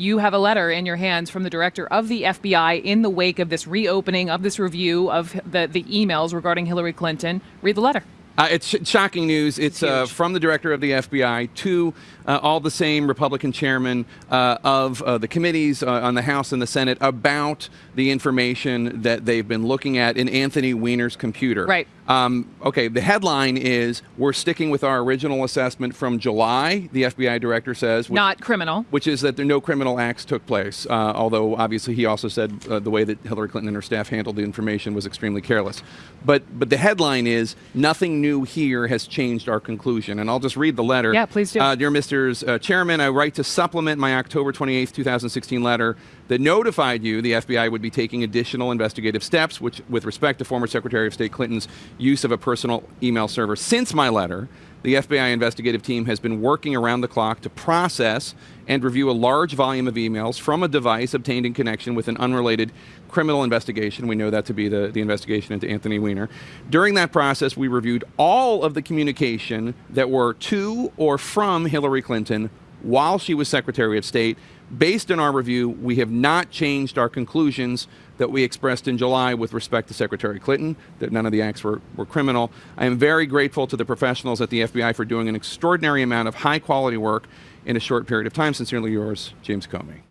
you have a letter in your hands from the director of the FBI in the wake of this reopening of this review of the, the emails regarding Hillary Clinton. Read the letter. Uh, it's sh- shocking news. It's uh, from the director of the FBI to uh, all the same Republican chairmen uh, of uh, the committees uh, on the House and the Senate about the information that they've been looking at in Anthony Weiner's computer. Right. Um, okay, the headline is We're sticking with our original assessment from July, the FBI director says. Which, Not criminal. Which is that there no criminal acts took place. although, obviously, he also said the way that Hillary Clinton and her staff handled the information was extremely careless. But, but the headline is Nothing new here has changed our conclusion. And I'll just read the letter. Yeah, please do. Uh, dear Mr. Uh, Chairman, I write to supplement my October 28, 2016 letter that notified you the FBI would be taking additional investigative steps which, with respect to former Secretary of State Clinton's use of a personal email server. Since my letter, the FBI investigative team has been working around the clock to process and review a large volume of emails from a device obtained in connection with an unrelated criminal investigation. We know that to be the, the investigation into Anthony Weiner. During that process, we reviewed all of the communication that were to or from Hillary Clinton while she was Secretary of State. Based on our review, we have not changed our conclusions that we expressed in July with respect to Secretary Clinton, that none of the acts were, were criminal. I am very grateful to the professionals at the FBI for doing an extraordinary amount of high quality work in a short period of time. Sincerely yours, James Comey.